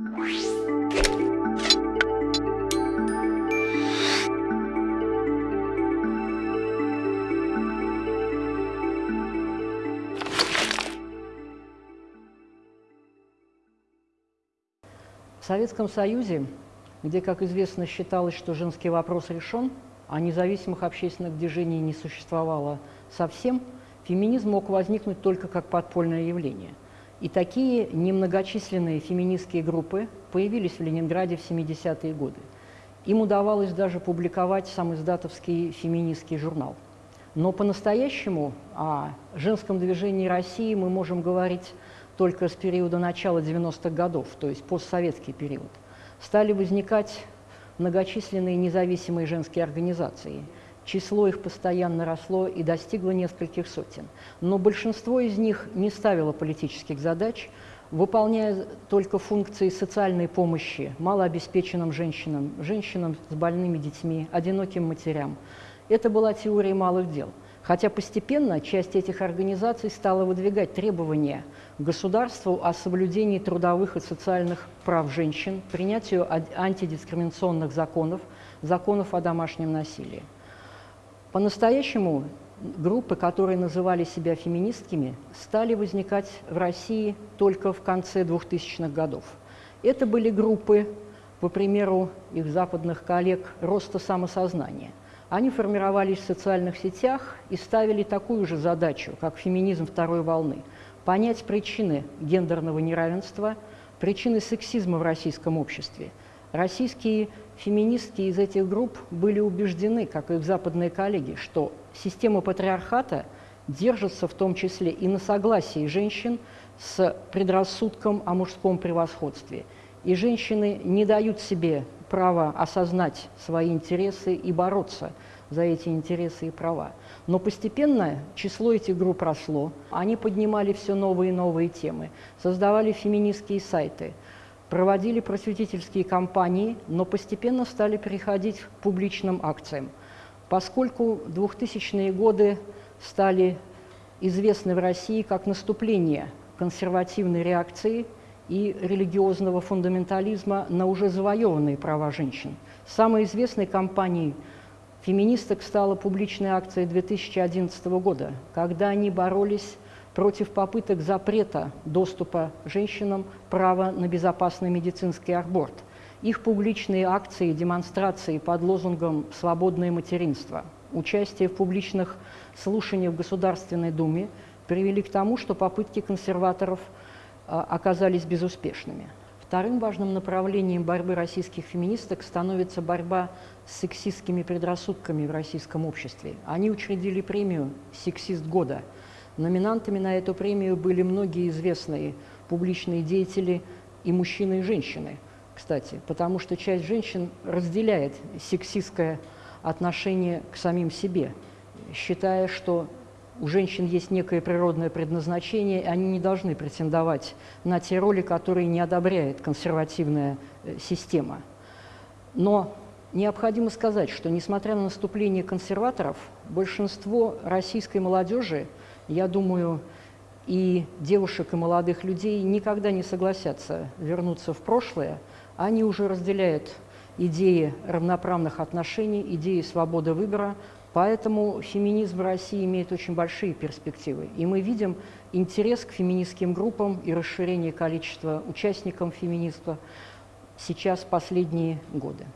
В Советском Союзе, где, как известно, считалось, что женский вопрос решен, а независимых общественных движений не существовало совсем, феминизм мог возникнуть только как подпольное явление. И такие немногочисленные феминистские группы появились в Ленинграде в 70-е годы. Им удавалось даже публиковать сам издатовский феминистский журнал. Но по-настоящему о женском движении России мы можем говорить только с периода начала 90-х годов, то есть постсоветский период, стали возникать многочисленные независимые женские организации. Число их постоянно росло и достигло нескольких сотен. Но большинство из них не ставило политических задач, выполняя только функции социальной помощи малообеспеченным женщинам, женщинам с больными детьми, одиноким матерям. Это была теория малых дел – Хотя постепенно часть этих организаций стала выдвигать требования государству о соблюдении трудовых и социальных прав женщин, принятию антидискриминационных законов, законов о домашнем насилии. По-настоящему группы, которые называли себя феминистками, стали возникать в России только в конце 2000-х годов. Это были группы, по примеру их западных коллег, роста самосознания. Они формировались в социальных сетях и ставили такую же задачу, как феминизм второй волны – понять причины гендерного неравенства, причины сексизма в российском обществе. Российские феминистки из этих групп были убеждены, как и их западные коллеги, что система патриархата держится в том числе и на согласии женщин с предрассудком о мужском превосходстве. И женщины не дают себе право осознать свои интересы и бороться за эти интересы и права. Но постепенно число этих групп росло, они поднимали все новые и новые темы, создавали феминистские сайты, проводили просветительские кампании, но постепенно стали переходить к публичным акциям. Поскольку 2000-е годы стали известны в России как наступление консервативной реакции – и религиозного фундаментализма на уже завоеванные права женщин. Самой известной кампанией феминисток стала публичная акция 2011 года, когда они боролись против попыток запрета доступа женщинам права на безопасный медицинский аборт. Их публичные акции, демонстрации под лозунгом «Свободное материнство», участие в публичных слушаниях в Государственной Думе привели к тому, что попытки консерваторов – а, оказались безуспешными. Вторым важным направлением борьбы российских феминисток становится борьба с сексистскими предрассудками в российском обществе. Они учредили премию «Сексист года». Номинантами на эту премию были многие известные публичные деятели и мужчины, и женщины, кстати, потому что часть женщин разделяет сексистское отношение к самим себе, считая, что у женщин есть некое природное предназначение, и они не должны претендовать на те роли, которые не одобряет консервативная э, система. Но необходимо сказать, что несмотря на наступление консерваторов, большинство российской молодежи, я думаю, и девушек, и молодых людей никогда не согласятся вернуться в прошлое, они уже разделяют идеи равноправных отношений, идеи свободы выбора, Поэтому феминизм в России имеет очень большие перспективы. И мы видим интерес к феминистским группам и расширение количества участников феминизма сейчас последние годы.